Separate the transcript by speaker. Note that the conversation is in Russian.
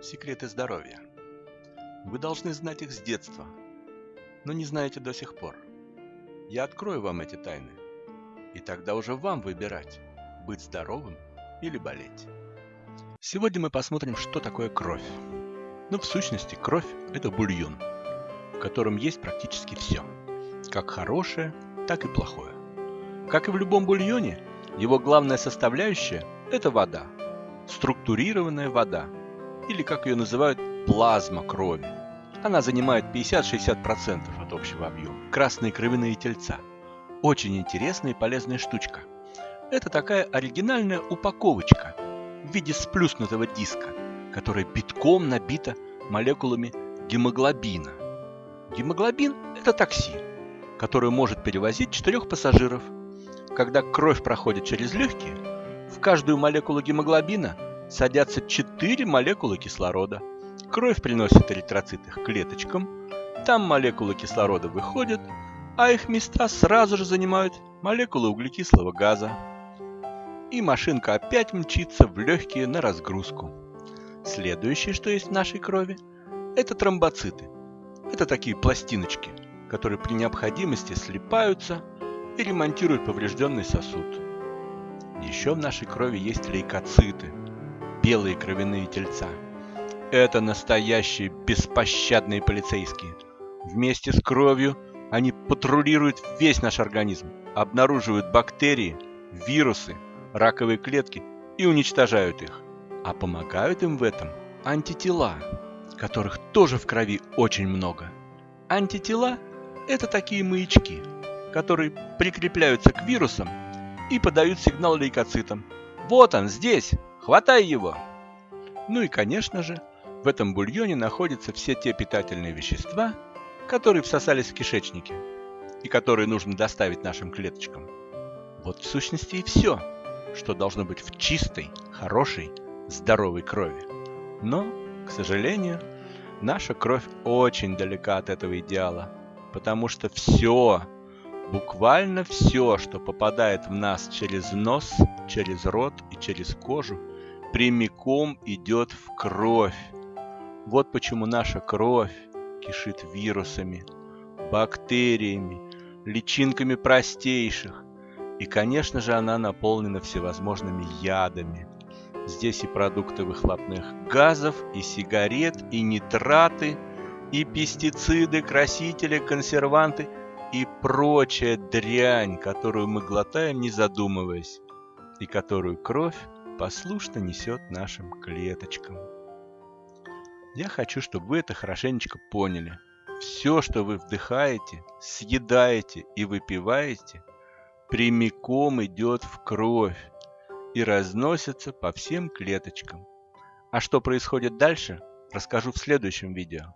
Speaker 1: Секреты здоровья. Вы должны знать их с детства, но не знаете до сих пор. Я открою вам эти тайны, и тогда уже вам выбирать, быть здоровым или болеть. Сегодня мы посмотрим, что такое кровь. Ну, в сущности, кровь – это бульон, в котором есть практически все, как хорошее, так и плохое. Как и в любом бульоне, его главная составляющая – это вода, структурированная вода, или как ее называют, плазма крови. Она занимает 50-60% от общего объема. Красные кровяные тельца. Очень интересная и полезная штучка. Это такая оригинальная упаковочка в виде сплюснутого диска, которая битком набита молекулами гемоглобина. Гемоглобин – это такси, которое может перевозить четырех пассажиров. Когда кровь проходит через легкие, в каждую молекулу гемоглобина садятся 4 молекулы кислорода. Кровь приносит эритроциты к клеточкам, там молекулы кислорода выходят, а их места сразу же занимают молекулы углекислого газа. И машинка опять мчится в легкие на разгрузку. Следующее, что есть в нашей крови, это тромбоциты. Это такие пластиночки, которые при необходимости слипаются и ремонтируют поврежденный сосуд. Еще в нашей крови есть лейкоциты – белые кровяные тельца. Это настоящие беспощадные полицейские. Вместе с кровью они патрулируют весь наш организм, обнаруживают бактерии, вирусы, раковые клетки и уничтожают их. А помогают им в этом антитела, которых тоже в крови очень много. Антитела – это такие маячки, которые прикрепляются к вирусам и подают сигнал лейкоцитам. Вот он здесь, Хватай его! Ну и, конечно же, в этом бульоне находятся все те питательные вещества, которые всосались в кишечнике и которые нужно доставить нашим клеточкам. Вот в сущности и все, что должно быть в чистой, хорошей, здоровой крови. Но, к сожалению, наша кровь очень далека от этого идеала, потому что все, буквально все, что попадает в нас через нос, через рот и через кожу, прямиком идет в кровь. Вот почему наша кровь кишит вирусами, бактериями, личинками простейших. И, конечно же, она наполнена всевозможными ядами. Здесь и продукты выхлопных газов, и сигарет, и нитраты, и пестициды, красители, консерванты и прочая дрянь, которую мы глотаем, не задумываясь, и которую кровь послушно несет нашим клеточкам. Я хочу, чтобы вы это хорошенечко поняли. Все, что вы вдыхаете, съедаете и выпиваете, прямиком идет в кровь и разносится по всем клеточкам. А что происходит дальше, расскажу в следующем видео.